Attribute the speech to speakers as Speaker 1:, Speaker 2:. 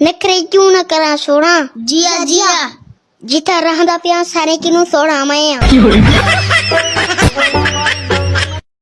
Speaker 1: نکرے کیوں نہ کرا سوڑا
Speaker 2: جیا جیا
Speaker 1: جتھا رہندا پیا سارے کینوں سوڑا میں